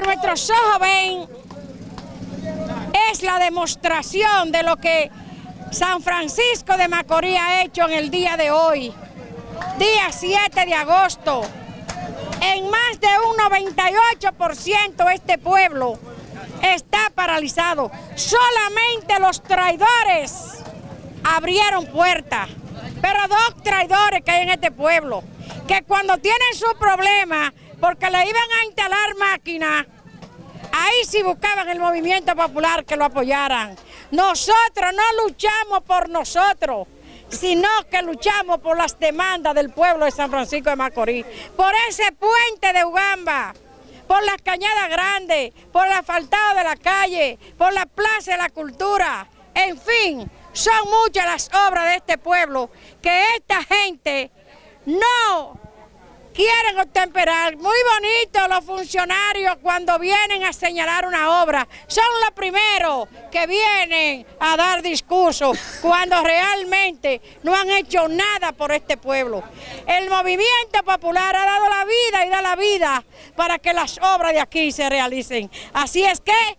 nuestros ojos ven es la demostración de lo que San Francisco de Macorís ha hecho en el día de hoy, día 7 de agosto. En más de un 98% este pueblo está paralizado. Solamente los traidores abrieron puertas, pero dos traidores que hay en este pueblo, que cuando tienen su problema, porque le iban a instalar máquinas, ahí sí buscaban el movimiento popular que lo apoyaran. Nosotros no luchamos por nosotros, sino que luchamos por las demandas del pueblo de San Francisco de Macorís, por ese puente de Ugamba, por las cañadas grandes, por el asfaltado de la calle, por la plaza de la cultura, en fin, son muchas las obras de este pueblo que esta gente no quieren obtemperar. Muy bonito los funcionarios cuando vienen a señalar una obra. Son los primeros que vienen a dar discursos cuando realmente no han hecho nada por este pueblo. El movimiento popular ha dado la vida y da la vida para que las obras de aquí se realicen. Así es que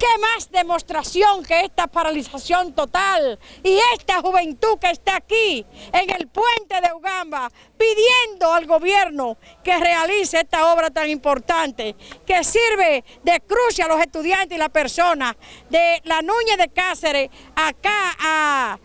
¿Qué más demostración que esta paralización total y esta juventud que está aquí en el puente de Ugamba pidiendo al gobierno que realice esta obra tan importante que sirve de cruce a los estudiantes y la persona de la Núñez de Cáceres acá a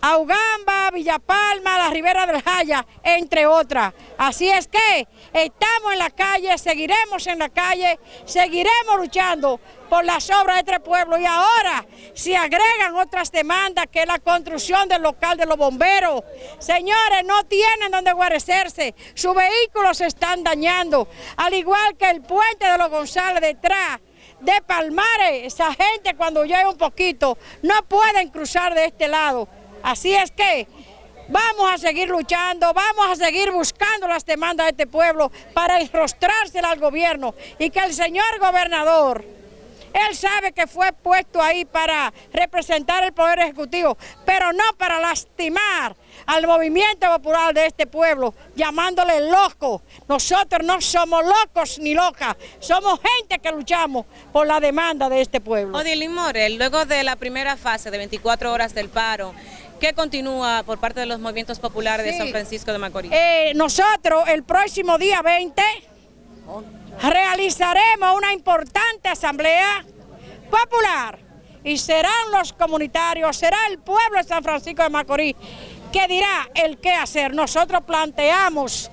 a Ugamba, Villapalma, la Ribera del Jaya, entre otras. Así es que estamos en la calle, seguiremos en la calle, seguiremos luchando por las obras de este pueblo y ahora se agregan otras demandas que es la construcción del local de los bomberos. Señores, no tienen donde guarecerse, sus vehículos se están dañando, al igual que el puente de los González detrás de Palmares, esa gente cuando llega un poquito no pueden cruzar de este lado. Así es que vamos a seguir luchando, vamos a seguir buscando las demandas de este pueblo para enrostrársela al gobierno y que el señor gobernador, él sabe que fue puesto ahí para representar el Poder Ejecutivo, pero no para lastimar al movimiento popular de este pueblo, llamándole loco. Nosotros no somos locos ni locas, somos gente que luchamos por la demanda de este pueblo. Odilín Morel, luego de la primera fase de 24 horas del paro, ¿Qué continúa por parte de los movimientos populares de San Francisco de Macorís? Eh, nosotros el próximo día 20 realizaremos una importante asamblea popular y serán los comunitarios, será el pueblo de San Francisco de Macorís que dirá el qué hacer. Nosotros planteamos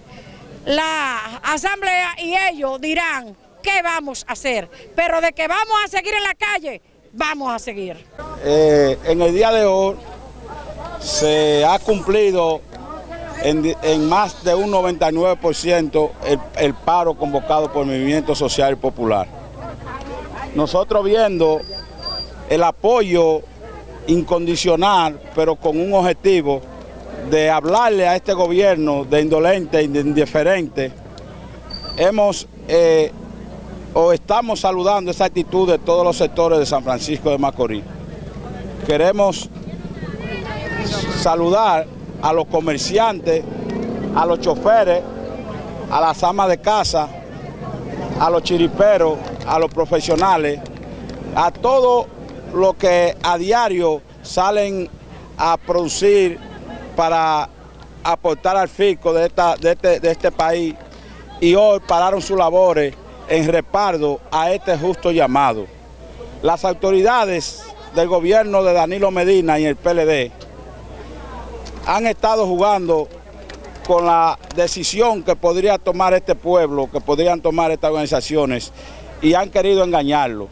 la asamblea y ellos dirán qué vamos a hacer, pero de que vamos a seguir en la calle, vamos a seguir. Eh, en el día de hoy se ha cumplido en, más de un 99% el, el, paro convocado por el Movimiento Social y Popular. Nosotros viendo el apoyo incondicional, pero con un objetivo de hablarle a este gobierno de indolente de indiferente, hemos eh, o estamos saludando esa actitud de todos los sectores de San Francisco de Macorís. Queremos saludar a los comerciantes, a los choferes, a las amas de casa, a los chiriperos, a los profesionales, a todo lo que a diario salen a producir para aportar al fisco de, este, de este país y hoy pararon sus labores en respaldo a este justo llamado. Las autoridades del gobierno de Danilo Medina y el PLD han estado jugando con la decisión que podría tomar este pueblo, que podrían tomar estas organizaciones, y han querido engañarlo.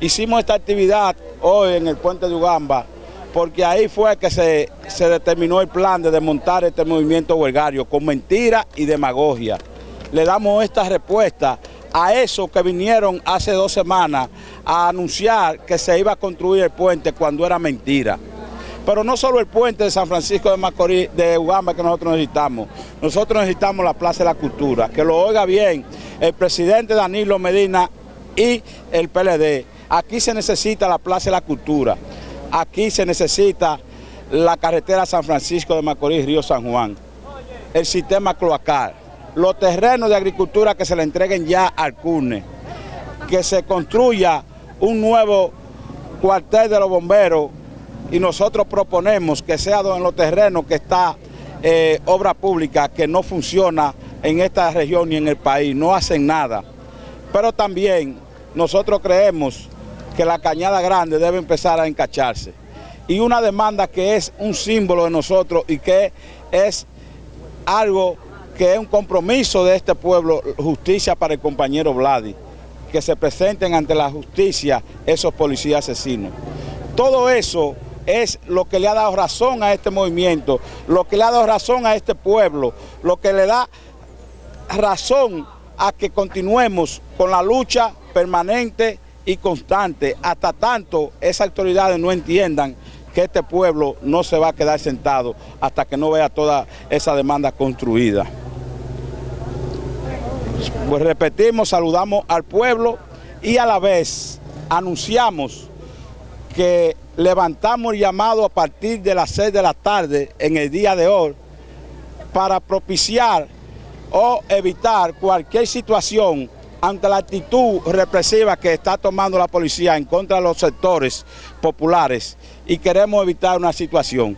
Hicimos esta actividad hoy en el puente de Ugamba, porque ahí fue que se, se determinó el plan de desmontar este movimiento huelgario, con mentira y demagogia. Le damos esta respuesta a eso que vinieron hace dos semanas a anunciar que se iba a construir el puente cuando era mentira. Pero no solo el puente de San Francisco de Macorís, de Ugamba que nosotros necesitamos. Nosotros necesitamos la Plaza de la Cultura. Que lo oiga bien el presidente Danilo Medina y el PLD. Aquí se necesita la Plaza de la Cultura. Aquí se necesita la carretera San Francisco de Macorís, Río San Juan. El sistema cloacal. Los terrenos de agricultura que se le entreguen ya al CUNE. que se construya un nuevo cuartel de los bomberos y nosotros proponemos que sea en los terrenos que está eh, obra pública que no funciona en esta región ni en el país, no hacen nada. Pero también nosotros creemos que la Cañada Grande debe empezar a encacharse. Y una demanda que es un símbolo de nosotros y que es algo que es un compromiso de este pueblo, justicia para el compañero Vladi, que se presenten ante la justicia esos policías asesinos. Todo eso es lo que le ha dado razón a este movimiento, lo que le ha dado razón a este pueblo, lo que le da razón a que continuemos con la lucha permanente y constante, hasta tanto esas autoridades no entiendan que este pueblo no se va a quedar sentado hasta que no vea toda esa demanda construida. Pues repetimos, saludamos al pueblo y a la vez anunciamos que levantamos el llamado a partir de las 6 de la tarde en el día de hoy para propiciar o evitar cualquier situación ante la actitud represiva que está tomando la policía en contra de los sectores populares y queremos evitar una situación.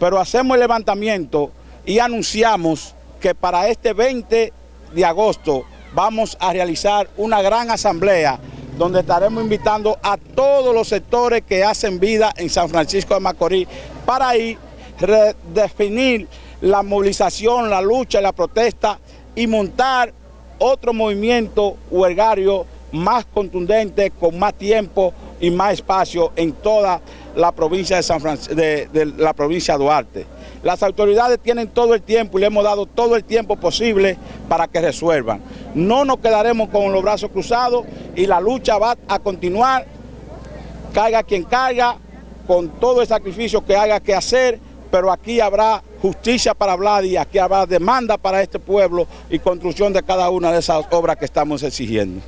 Pero hacemos el levantamiento y anunciamos que para este 20 de agosto vamos a realizar una gran asamblea donde estaremos invitando a todos los sectores que hacen vida en San Francisco de Macorís para ir redefinir la movilización, la lucha la protesta y montar otro movimiento huelgario más contundente, con más tiempo y más espacio en toda la provincia de, San de, la provincia de Duarte. Las autoridades tienen todo el tiempo y le hemos dado todo el tiempo posible para que resuelvan. No nos quedaremos con los brazos cruzados y la lucha va a continuar, caiga quien caiga, con todo el sacrificio que haya que hacer, pero aquí habrá justicia para Vladi, aquí habrá demanda para este pueblo y construcción de cada una de esas obras que estamos exigiendo.